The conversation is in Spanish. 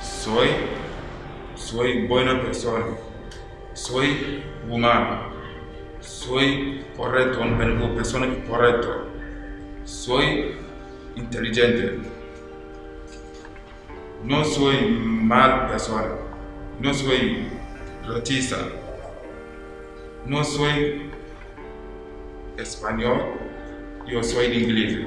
Soy, soy buena persona. Soy humano. Soy correcto, una persona correcta. Soy inteligente. No soy mal persona. No soy racista. No soy español. Yo soy inglés.